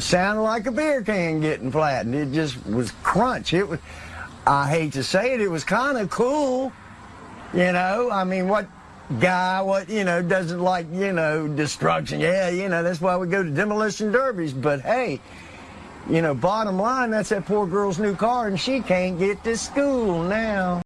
Sounded like a beer can getting flattened. It just was crunch. It was, I hate to say it, it was kind of cool. You know, I mean, what guy, what, you know, doesn't like, you know, destruction? Yeah, you know, that's why we go to demolition derbies. But hey, you know, bottom line, that's that poor girl's new car, and she can't get to school now.